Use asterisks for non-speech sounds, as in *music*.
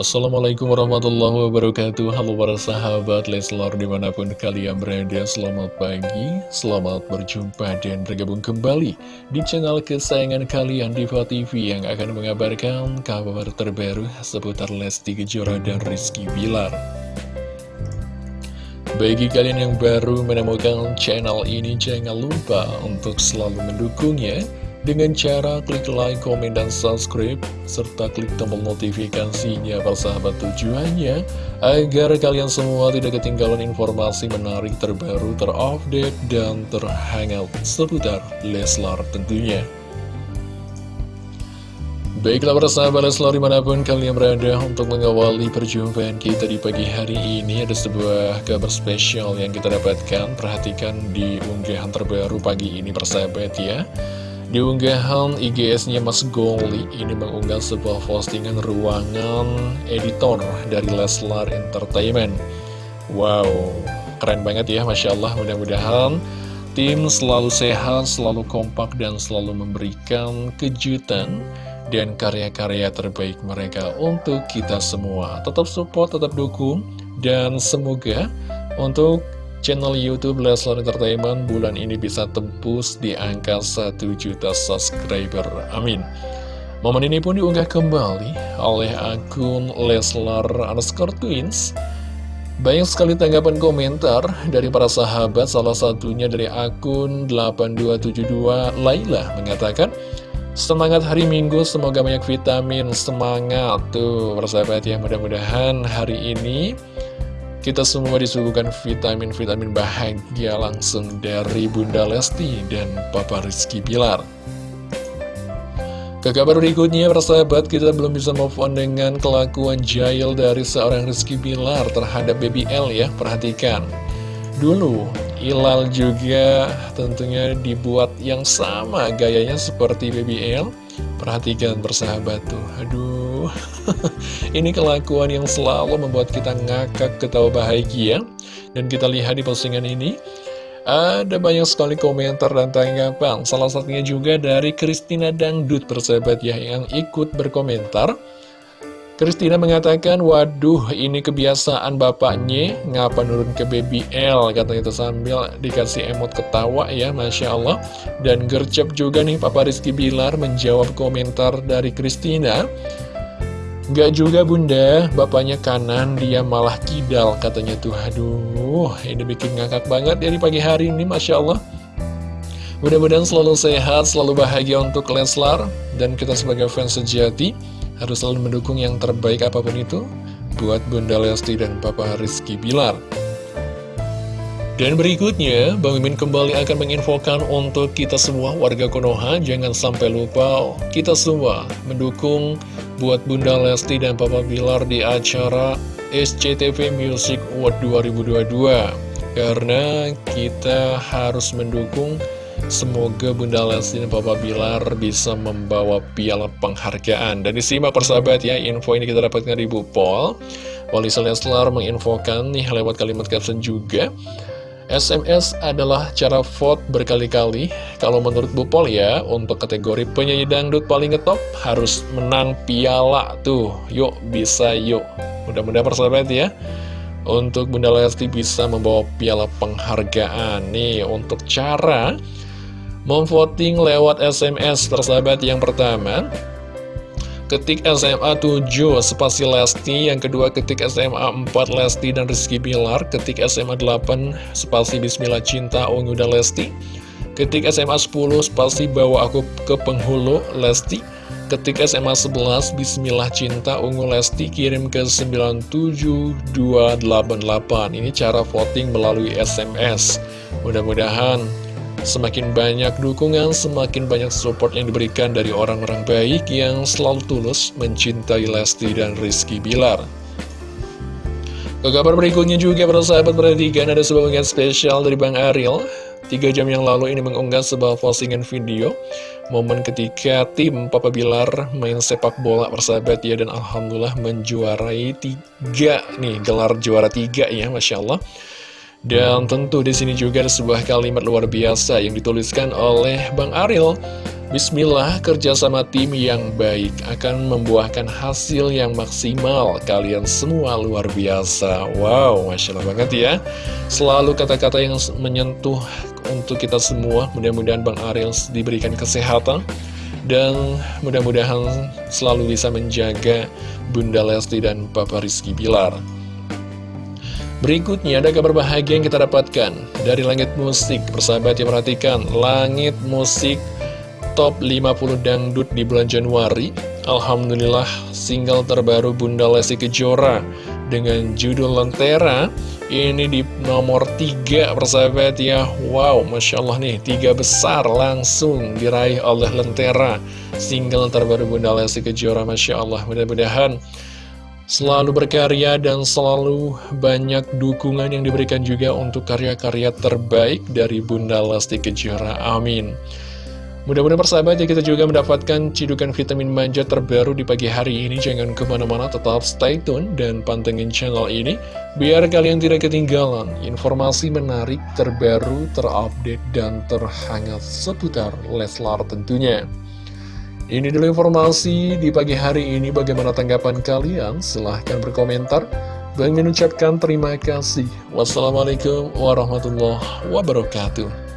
Assalamualaikum warahmatullahi wabarakatuh. Halo para sahabat Leslar di mana pun kalian berada Selamat pagi, selamat berjumpa dan bergabung kembali Di channel kesayangan kalian Diva TV Yang akan mengabarkan kabar terbaru seputar Lesti Kejora dan Rizky Bilar. Bagi kalian yang baru menemukan channel ini Jangan lupa untuk selalu mendukungnya dengan cara klik like, komen, dan subscribe, serta klik tombol notifikasinya sahabat. Tujuannya, agar kalian semua tidak ketinggalan informasi menarik terbaru, terupdate, dan terhangat seputar Leslar tentunya. Baiklah para sahabat Leslar di mana pun kalian berada untuk mengawali perjumpaan kita di pagi hari ini Ada sebuah kabar spesial yang kita dapatkan. Perhatikan di unggahan terbaru pagi ini persahabat ya di unggahan IGS-nya Mas Goli ini mengunggah sebuah postingan ruangan editor dari Leslar Entertainment. Wow, keren banget ya Masya Allah mudah-mudahan tim selalu sehat, selalu kompak dan selalu memberikan kejutan dan karya-karya terbaik mereka untuk kita semua. Tetap support, tetap dukung dan semoga untuk channel Youtube Leslar Entertainment bulan ini bisa tembus di angka 1 juta subscriber. Amin. Momen ini pun diunggah kembali oleh akun Leslar underscore twins. Banyak sekali tanggapan komentar dari para sahabat, salah satunya dari akun 8272 Laila mengatakan, Semangat hari Minggu, semoga banyak vitamin, semangat tuh persahabat ya mudah-mudahan hari ini kita semua disuguhkan vitamin-vitamin bahagia langsung dari Bunda Lesti dan Papa Rizky Bilar. Ke kabar berikutnya, persahabat, kita belum bisa move on dengan kelakuan jahil dari seorang Rizky Bilar terhadap Baby L ya, perhatikan. Dulu, Ilal juga tentunya dibuat yang sama gayanya seperti Baby L. Perhatikan persahabat tuh, aduh. *laughs* Ini kelakuan yang selalu membuat kita ngakak ketawa bahagia. Dan kita lihat di postingan ini Ada banyak sekali komentar dan tanggapan. Salah satunya juga dari Christina Dangdut persahabat ya Yang ikut berkomentar Christina mengatakan, waduh ini kebiasaan bapaknya, ngapa nurun ke baby L, kata itu sambil dikasih emot ketawa ya, Masya Allah. Dan gercep juga nih Papa Rizky Bilar menjawab komentar dari Christina. Gak juga bunda, bapaknya kanan, dia malah kidal, katanya tuh, aduh, ini bikin ngakak banget dari pagi hari ini, Masya Allah. Mudah-mudahan selalu sehat, selalu bahagia untuk Leslar, dan kita sebagai fans sejati, harus selalu mendukung yang terbaik apa pun itu buat Bunda Lesti dan Papa Rizky Bilar. Dan berikutnya, Bang Mimin kembali akan menginfokan untuk kita semua warga Konoha, jangan sampai lupa kita semua mendukung buat Bunda Lesti dan Papa Bilar di acara SCTV Music Award 2022. Karena kita harus mendukung Semoga Bunda Lesti dan Papa Bilar bisa membawa piala penghargaan. Dan disimak persahabat ya, info ini kita dapatkan di Bupol. Wali Leslar menginfokan nih lewat kalimat caption juga. SMS adalah cara vote berkali-kali. Kalau menurut Bupol ya, untuk kategori penyanyi dangdut paling ngetop harus menang piala tuh. Yuk, bisa yuk. Mudah-mudahan persahabat ya untuk Bunda Lesti bisa membawa piala penghargaan nih untuk cara Memvoting lewat SMS persahabat yang pertama. Ketik SMA 7 spasi Lesti. Yang kedua ketik SMA 4 Lesti dan Rizky Bilar. Ketik SMA 8 spasi Bismillah Cinta Ungu dan Lesti. Ketik SMA 10 spasi Bawa Aku ke Penghulu Lesti. Ketik SMA 11 Bismillah Cinta Ungu Lesti. Kirim ke 97288 Ini cara voting melalui SMS Mudah-mudahan Semakin banyak dukungan, semakin banyak support yang diberikan dari orang-orang baik yang selalu tulus mencintai Lesti dan Rizky Bilar. Ke kabar berikutnya juga para sahabat perhatikan ada sebuah unggahan spesial dari Bang Ariel. Tiga jam yang lalu ini mengunggah sebuah postingan video Momen ketika tim Papa Bilar main sepak bola persahabat ya Dan Alhamdulillah menjuarai tiga nih gelar juara tiga ya Masya Allah dan tentu di sini juga ada sebuah kalimat luar biasa yang dituliskan oleh Bang Ariel. Bismillah, kerjasama tim yang baik akan membuahkan hasil yang maksimal. Kalian semua luar biasa. Wow, Masya Allah banget ya. Selalu kata-kata yang menyentuh untuk kita semua. Mudah-mudahan Bang Ariel diberikan kesehatan. Dan mudah-mudahan selalu bisa menjaga Bunda Lesti dan Papa Rizky Bilar. Berikutnya ada kabar bahagia yang kita dapatkan dari Langit Musik. Persahabat yang perhatikan, Langit Musik top 50 dangdut di bulan Januari. Alhamdulillah single terbaru Bunda Lesti Kejora dengan judul Lentera. Ini di nomor 3 persahabat ya. Wow Masya Allah nih tiga besar langsung diraih oleh Lentera. Single terbaru Bunda Lesti Kejora Masya Allah. Mudah-mudahan selalu berkarya dan selalu banyak dukungan yang diberikan juga untuk karya-karya terbaik dari Bunda Lesti Kejora amin Mudah-mudahan persahabat ya kita juga mendapatkan cidukan vitamin manja terbaru di pagi hari ini. Jangan ke mana-mana, tetap stay tune dan pantengin channel ini. Biar kalian tidak ketinggalan informasi menarik, terbaru, terupdate, dan terhangat seputar Leslar tentunya. Ini dulu informasi di pagi hari ini. Bagaimana tanggapan kalian? Silahkan berkomentar. Bang mengucapkan terima kasih. Wassalamualaikum warahmatullahi wabarakatuh.